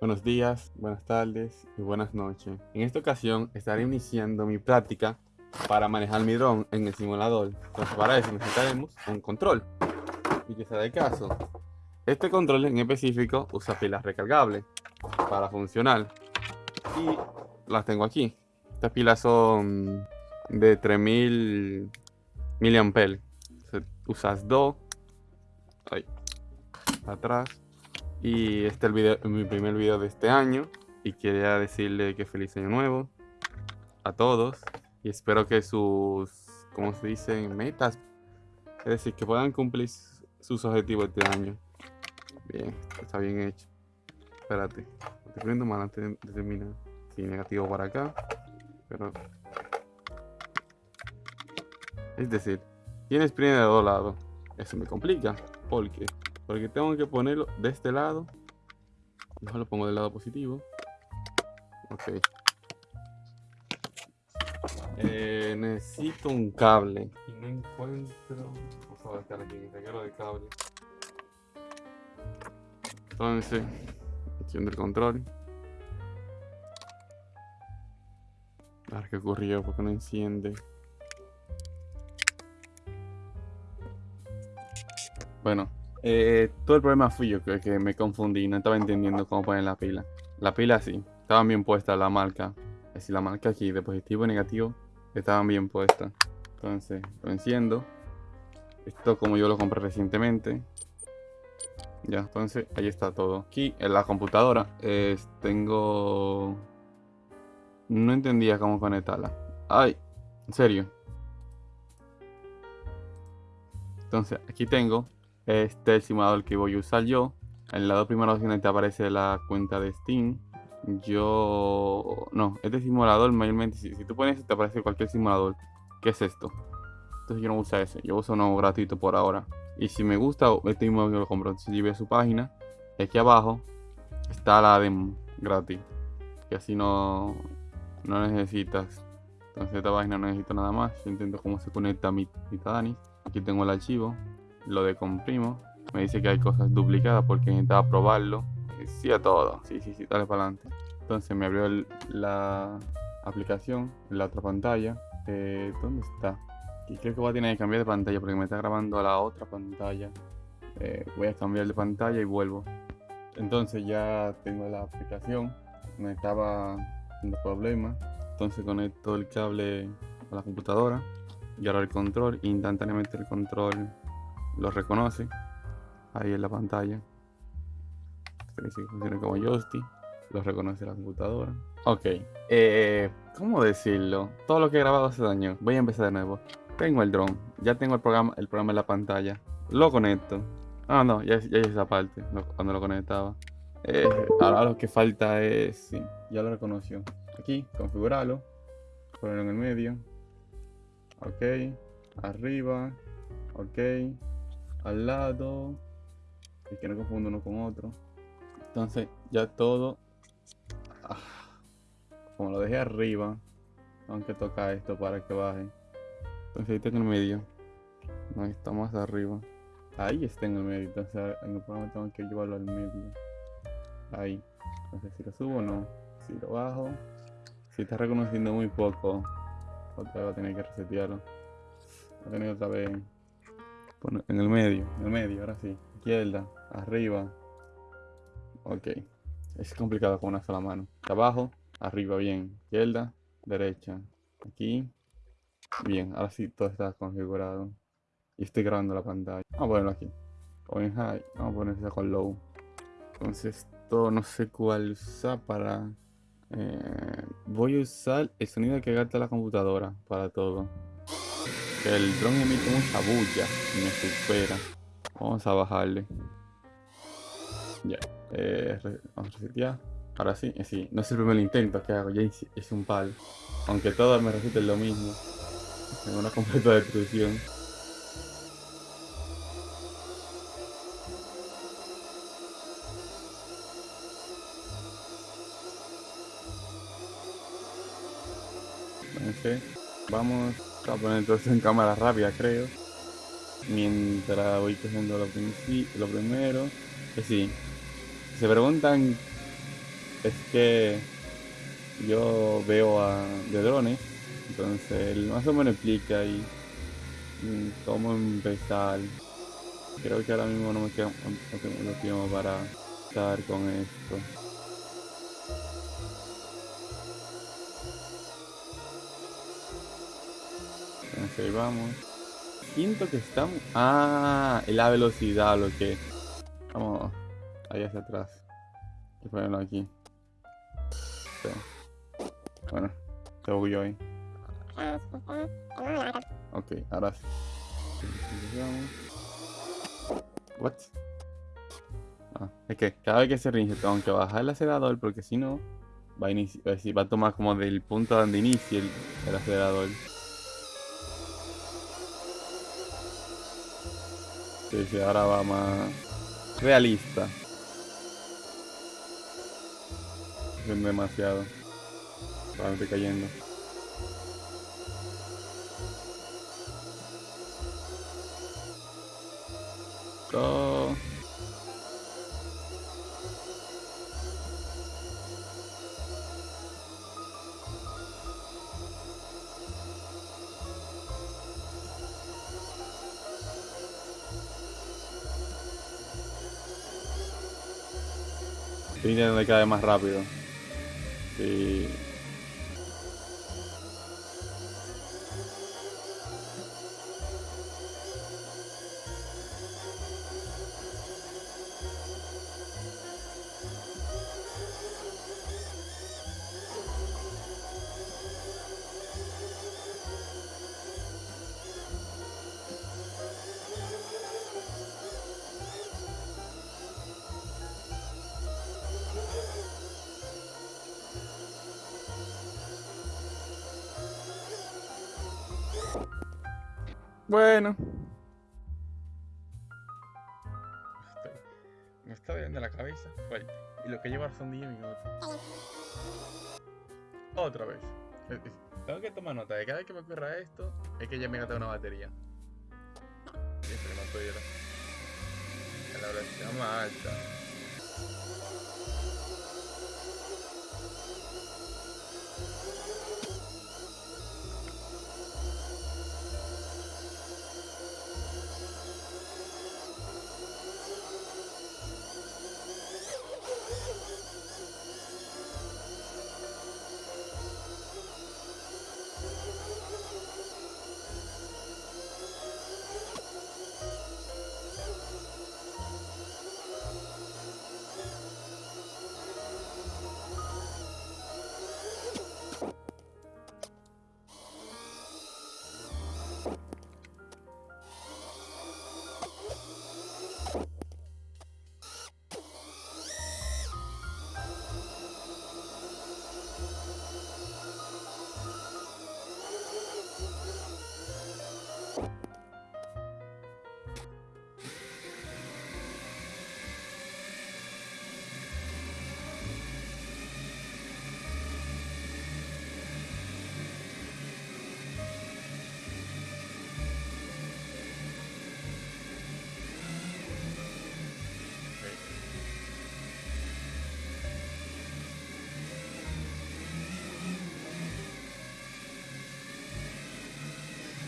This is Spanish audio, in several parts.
Buenos días, buenas tardes y buenas noches. En esta ocasión estaré iniciando mi práctica para manejar mi dron en el simulador. Entonces para eso necesitaremos un control. Y que sea el caso. Este control en específico usa pilas recargables para funcionar. Y las tengo aquí. Estas pilas son de 3000 mAh. Usas dos. Ahí. Atrás y este es el video, mi primer video de este año. Y quería decirle que feliz año nuevo a todos. Y espero que sus, ¿cómo se dice? Metas. Es decir, que puedan cumplir sus objetivos este año. Bien, está bien hecho. Espérate. Estoy poniendo mal antes de terminar. Sí, negativo para acá. Pero... Es decir, tiene sprint de dos lados. Eso me complica. ¿Por qué? Porque tengo que ponerlo de este lado. Mejor lo pongo del lado positivo. Ok. Eh, necesito un cable. Y no encuentro... Vamos a buscar aquí, regalo de cable. Entonces, acción del control. A ver qué ocurrió, porque no enciende. Bueno, eh, todo el problema fui yo que, que me confundí, no estaba entendiendo cómo poner la pila. La pila sí, estaban bien puestas la marca. Es decir, la marca aquí de positivo y negativo estaban bien puestas. Entonces, lo enciendo. Esto como yo lo compré recientemente. Ya, entonces ahí está todo. Aquí en la computadora tengo... No entendía cómo conectarla. Ay, en serio. Entonces, aquí tengo este es el simulador que voy a usar yo. En el lado primero te aparece la cuenta de Steam. Yo... No, este simulador mayormente... Si, si tú pones te aparece cualquier simulador. ¿Qué es esto? Entonces yo no uso ese. Yo uso uno gratuito por ahora. Y si me gusta, este mismo lo compro. Entonces yo voy a su página. Aquí abajo está la demo gratis. Que así no, no necesitas. Entonces esta página no necesito nada más. Yo intento cómo se conecta mi, mi Tadanis. Aquí tengo el archivo lo decomprimo. Me dice que hay cosas duplicadas porque necesitaba probarlo. Sí a todo. Sí, sí, sí, dale para adelante. Entonces me abrió la aplicación la otra pantalla. Eh, ¿Dónde está? Y creo que voy a tener que cambiar de pantalla porque me está grabando a la otra pantalla. Eh, voy a cambiar de pantalla y vuelvo. Entonces ya tengo la aplicación. Me estaba dando problemas. Entonces conecto el cable a la computadora. Y ahora el control. Instantáneamente el control lo reconoce ahí en la pantalla. que funciona como joystick. Lo reconoce la computadora. Ok. Eh, ¿Cómo decirlo? Todo lo que he grabado hace daño. Voy a empezar de nuevo. Tengo el drone. Ya tengo el programa, el programa en la pantalla. Lo conecto. Ah, no, ya, ya esa parte. cuando lo conectaba. Eh, ahora lo que falta es... Sí, ya lo reconoció. Aquí, configurarlo. Ponerlo en el medio. Ok. Arriba. Ok al lado y que no confundo uno con otro. Entonces ya todo ah, como lo dejé arriba aunque toca esto para que baje. Entonces ahí en el medio. No está más arriba. Ahí está en el medio entonces en el programa tengo que llevarlo al medio. Ahí. Entonces si lo subo o no si lo bajo si está reconociendo muy poco otra vez voy a tener que resetearlo. Voy a tener otra vez en el medio, en el medio, ahora sí. Izquierda, arriba. Ok. Es complicado con una sola mano. Abajo, arriba, bien. Izquierda, derecha. Aquí. Bien, ahora sí todo está configurado. Y estoy grabando la pantalla. Vamos a ponerlo aquí. O en high. Vamos a ponerlo con low. Entonces, esto no sé cuál usar para... Eh, voy a usar el sonido que gasta la computadora para todo. El dron emite mucha bulla y me supera. Vamos a bajarle. Ya. Eh, vamos a resetear. Ahora sí, eh, sí. No es el primer intento que hago. Ya es un pal. Aunque todo me resulte lo mismo. Tengo una completa destrucción. Vamos Voy a poner todo esto en cámara rápida, creo. Mientras voy cogiendo lo, lo primero. Que sí. Se preguntan es que yo veo a, de drones, entonces él más o menos explica ahí mm, cómo empezar. Creo que ahora mismo no me queda tengo tiempo para estar con esto. Entonces ahí vamos. Siento que estamos... Ah, la velocidad, lo que... Vamos ahí hacia atrás. Y ponerlo aquí. Bueno, se bugueó ahí. Ok, ahora sí. What? Ah, es que cada vez que se reinicia tengo que bajar el acelerador porque si no va a, eh, va a tomar como del punto donde inicie el, el acelerador. Sí, sí, ahora va más realista. Es demasiado. Estoy cayendo. Go. Estoy intentando caer más rápido. Sí. Bueno. Me está viendo la cabeza. Y lo que lleva son 10 minutos. Otra vez. Tengo que tomar nota de cada vez que me ocurra esto, es que ya me gasta una batería. Siempre no puedo A la velocidad más alta.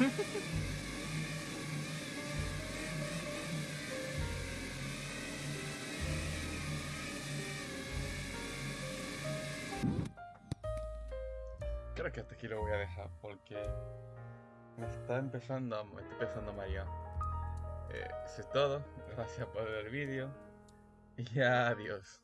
Creo que hasta aquí lo voy a dejar porque me está empezando, me está empezando a marear. Eh, eso es todo. Gracias por ver el vídeo. Y adiós.